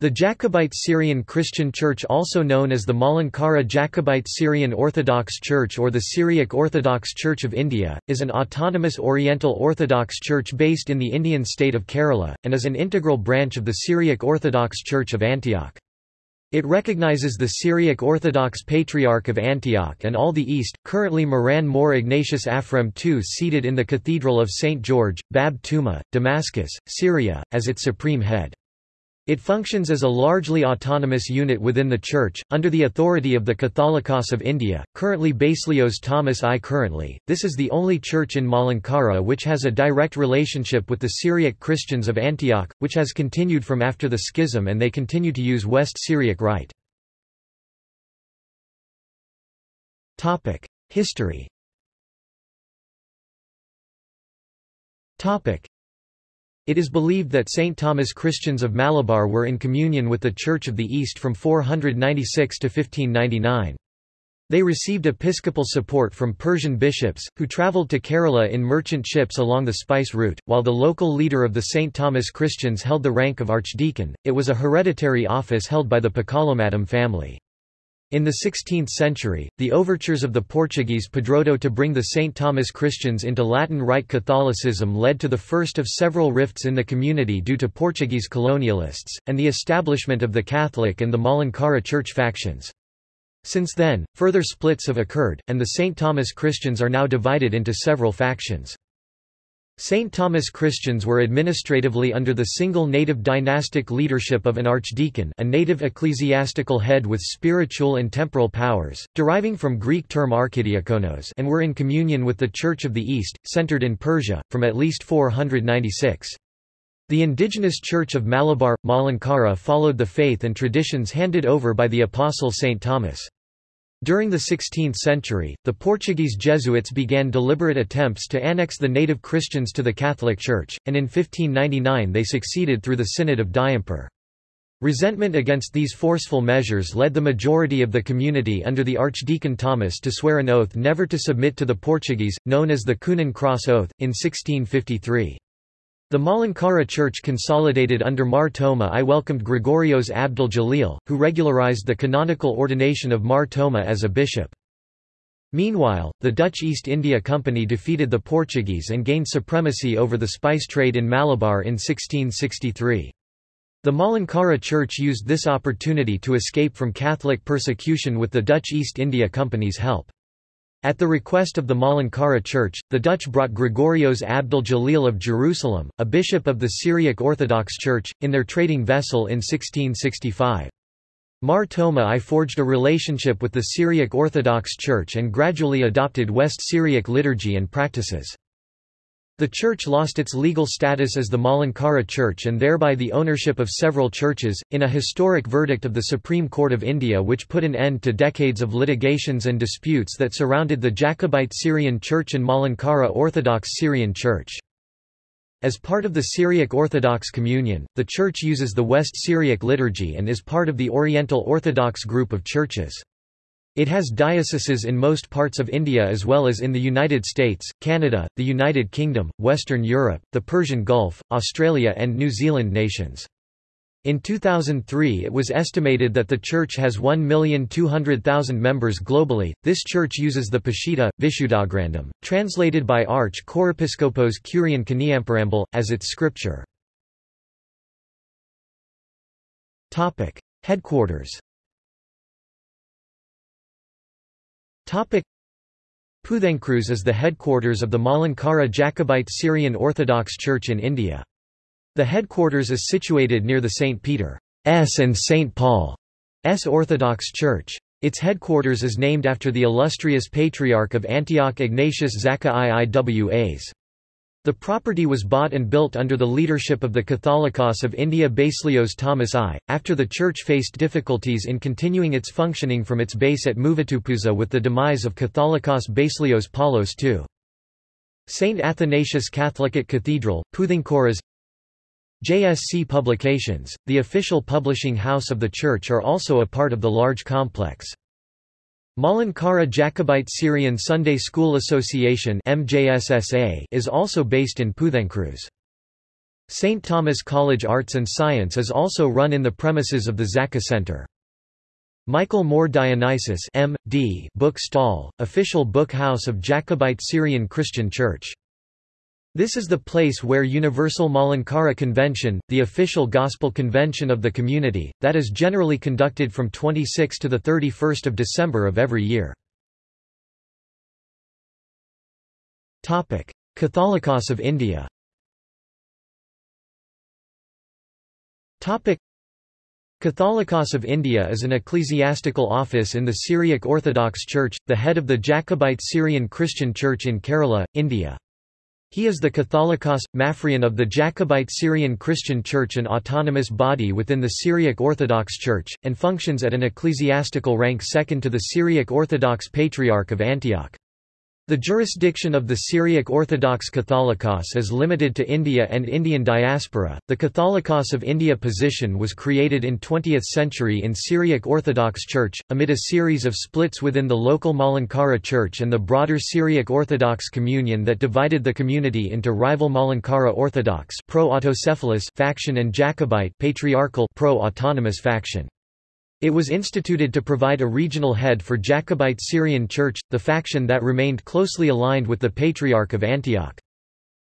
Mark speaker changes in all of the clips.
Speaker 1: The Jacobite Syrian Christian Church also known as the Malankara Jacobite Syrian Orthodox Church or the Syriac Orthodox Church of India, is an autonomous Oriental Orthodox Church based in the Indian state of Kerala, and is an integral branch of the Syriac Orthodox Church of Antioch. It recognizes the Syriac Orthodox Patriarch of Antioch and all the East, currently Moran Mor Ignatius Aphrem II seated in the Cathedral of St. George, Bab Tuma, Damascus, Syria, as its supreme head. It functions as a largely autonomous unit within the Church, under the authority of the Catholicos of India, currently Baselios Thomas I. Currently, this is the only church in Malankara which has a direct relationship with the Syriac Christians of Antioch, which has continued from after the schism and they continue to use West Syriac Rite. History it is believed that St. Thomas Christians of Malabar were in communion with the Church of the East from 496 to 1599. They received episcopal support from Persian bishops, who travelled to Kerala in merchant ships along the spice route, while the local leader of the St. Thomas Christians held the rank of archdeacon. It was a hereditary office held by the Pakalomattam family. In the 16th century, the overtures of the Portuguese Padroado to bring the St. Thomas Christians into Latin Rite Catholicism led to the first of several rifts in the community due to Portuguese colonialists, and the establishment of the Catholic and the Malankara church factions. Since then, further splits have occurred, and the St. Thomas Christians are now divided into several factions. St. Thomas Christians were administratively under the single native dynastic leadership of an archdeacon a native ecclesiastical head with spiritual and temporal powers, deriving from Greek term archidiakonos and were in communion with the Church of the East, centered in Persia, from at least 496. The indigenous Church of Malabar, Malankara followed the faith and traditions handed over by the Apostle St. Thomas. During the 16th century, the Portuguese Jesuits began deliberate attempts to annex the native Christians to the Catholic Church, and in 1599 they succeeded through the Synod of Diamper. Resentment against these forceful measures led the majority of the community under the Archdeacon Thomas to swear an oath never to submit to the Portuguese, known as the Coonan Cross Oath, in 1653. The Malankara Church consolidated under Mar Thoma I welcomed Gregorios Abdul Jalil, who regularized the canonical ordination of Mar Thoma as a bishop. Meanwhile, the Dutch East India Company defeated the Portuguese and gained supremacy over the spice trade in Malabar in 1663. The Malankara Church used this opportunity to escape from Catholic persecution with the Dutch East India Company's help. At the request of the Malankara Church, the Dutch brought Gregorios Abdul Jalil of Jerusalem, a bishop of the Syriac Orthodox Church, in their trading vessel in 1665. Mar Thoma I forged a relationship with the Syriac Orthodox Church and gradually adopted West Syriac liturgy and practices. The church lost its legal status as the Malankara Church and thereby the ownership of several churches, in a historic verdict of the Supreme Court of India which put an end to decades of litigations and disputes that surrounded the Jacobite Syrian Church and Malankara Orthodox Syrian Church. As part of the Syriac Orthodox Communion, the church uses the West Syriac liturgy and is part of the Oriental Orthodox group of churches. It has dioceses in most parts of India as well as in the United States, Canada, the United Kingdom, Western Europe, the Persian Gulf, Australia and New Zealand nations. In 2003 it was estimated that the church has 1,200,000 members globally. This church uses the Peshitta, Vishuddhagrandham, translated by Arch Chorepiscopos Kurian Kaniamparambal, as its scripture. Headquarters Puthenkruz is the headquarters of the Malankara Jacobite Syrian Orthodox Church in India. The headquarters is situated near the St. Peter's and St. Paul's Orthodox Church. Its headquarters is named after the illustrious Patriarch of Antioch Ignatius Zakka Iiwas. The property was bought and built under the leadership of the Catholicos of India Baselios Thomas I, after the church faced difficulties in continuing its functioning from its base at Muvattupuzha with the demise of Catholicos Baselios Paulos II. St. Athanasius Catholic Cathedral, Puthenkruz JSC Publications, the official publishing house of the church are also a part of the large complex. Malankara Jacobite Syrian Sunday School Association is also based in Puthenkruz. St. Thomas College Arts and Science is also run in the premises of the Zaka Center. Michael Mor Dionysius M.D. book stall, official book house of Jacobite Syrian Christian Church. This is the place where Universal Malankara Convention, the official gospel convention of the community, that is generally conducted from 26 to 31 December of every year. Catholicos of India Catholicos of India is an ecclesiastical office in the Syriac Orthodox Church, the head of the Jacobite Syrian Christian Church in Kerala, India. He is the Catholicos, Maphrian of the Jacobite Syrian Christian Church an autonomous body within the Syriac Orthodox Church, and functions at an ecclesiastical rank second to the Syriac Orthodox Patriarch of Antioch. The jurisdiction of the Syriac Orthodox Catholicos is limited to India and Indian diaspora. The Catholicos of India position was created in 20th century in Syriac Orthodox Church, amid a series of splits within the local Malankara Church and the broader Syriac Orthodox communion that divided the community into rival Malankara Orthodox pro-autocephalous faction and Jacobite patriarchal pro-autonomous faction. It was instituted to provide a regional head for Jacobite Syrian Church, the faction that remained closely aligned with the Patriarch of Antioch.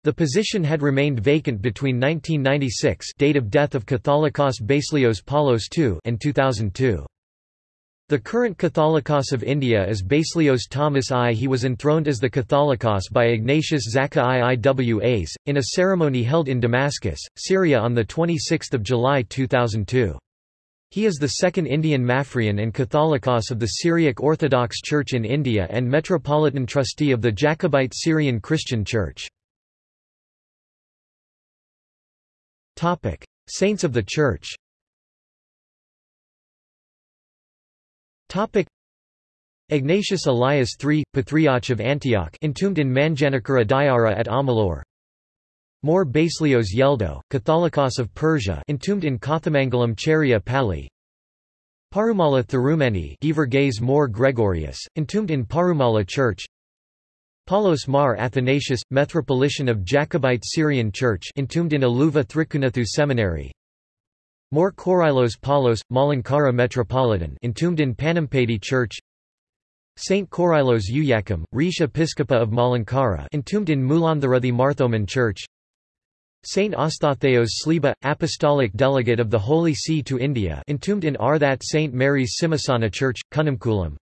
Speaker 1: The position had remained vacant between 1996 date of death of Catholicos Baselios Paulos II and 2002. The current Catholicos of India is Baselios Thomas I. He was enthroned as the Catholicos by Ignatius Zaka IIWAs, in a ceremony held in Damascus, Syria on 26 July 2002. He is the second Indian Maphrian and Catholicos of the Syriac Orthodox Church in India and Metropolitan Trustee of the Jacobite Syrian Christian Church. Saints of the Church Ignatius Elias III, Patriarch of Antioch entombed in Manjanikara Dayara at Amalur Mor Baselios Yeldo, Catholicos of Persia entombed in Kothamangalam Cheria Pali. Parumala Thirumeni Geevarghese More Gregorius, entombed in Parumala Church. Paulos Mar Athanasius, Metropolitan of Jacobite Syrian Church entombed in Aluva Thrikunathu Seminary. Mor Korylos Paulos, Malankara Metropolitan entombed in Panampady Church. Saint Korylos Uyakam, Rish Episcopa of Malankara entombed in Mulanthuruthy Marthoman Church Saint Ostatheos Sliba, Apostolic Delegate of the Holy See to India entombed in Arthat St. Mary's Simhasana Church, Kunnamkulam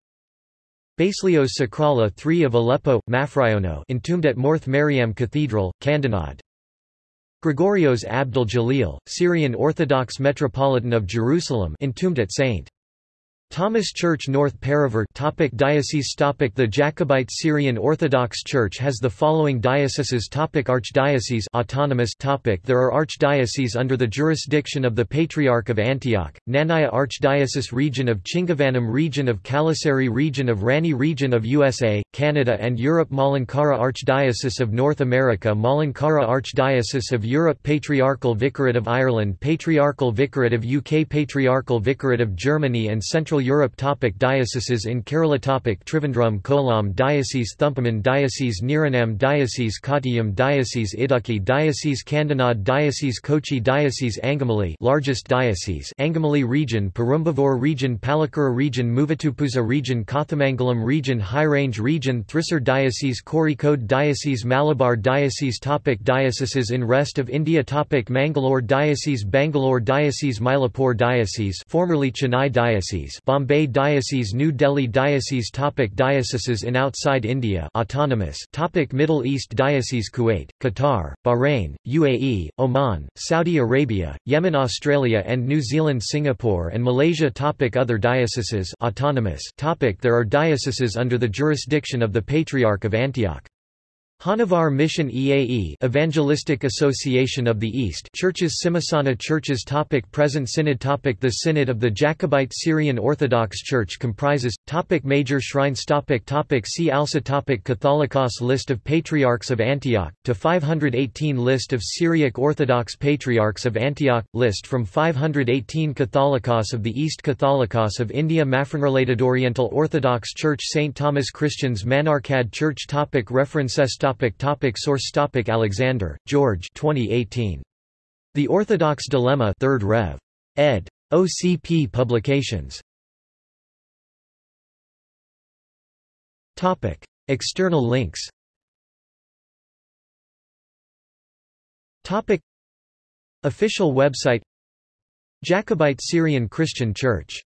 Speaker 1: Baselios Shakrallah III of Aleppo, Mafriono entombed at Morth Mariam Cathedral, Kandinad Gregorios Abdul Jalil, Syrian Orthodox Metropolitan of Jerusalem entombed at St. Thomas Church North Paravur topic Diocese topic The Jacobite Syrian Orthodox Church has the following dioceses topic Archdiocese autonomous topic There are archdioceses under the jurisdiction of the Patriarch of Antioch, Knanaya Archdiocese Region of Chingavanam Region of Kalasari Region of Ranni Region of USA, Canada and Europe Malankara Archdiocese of North America Malankara Archdiocese of Europe Patriarchal Vicariate of Ireland Patriarchal Vicariate of UK Patriarchal Vicariate of Germany and Central Europe topic Dioceses in Kerala topic Trivandrum Kollam Diocese Thumpamon Diocese Niranam Diocese Kottayam Diocese Idukki Diocese Kandinad Diocese Kochi Diocese Angamali largest diocese Angamali region Perumbavoor region Palakkura region Muvattupuzha region Kothamangalam region High Range region Thrissur Diocese Kozhikode Diocese Malabar Diocese topic Dioceses in rest of India topic Mangalore Diocese Bangalore Diocese Mylapore Diocese formerly Chennai Diocese Bombay Diocese New Delhi Diocese topic Dioceses in outside India autonomous topic Middle East Diocese Kuwait, Qatar, Bahrain, UAE, Oman, Saudi Arabia, Yemen Australia and New Zealand Singapore and Malaysia topic Other dioceses autonomous topic There are dioceses under the jurisdiction of the Patriarch of Antioch. Honnavar Mission EAE Evangelistic Association of the East Churches Simhasana Churches topic Present Synod topic The Synod of the Jacobite Syrian Orthodox Church comprises, topic Major shrines topic topic See also topic Catholicos List of Patriarchs of Antioch, to 518 List of Syriac Orthodox Patriarchs of Antioch, list from 518 Catholicos of the East Catholicos of India Maphronrelated Oriental Orthodox Church St. Thomas Christians Manarkad Church topic References topic topic Source topic Alexander, George 2018. The Orthodox Dilemma 3rd Rev. ed. OCP Publications. Topic: External links. Topic: Official website Jacobite Syrian Christian Church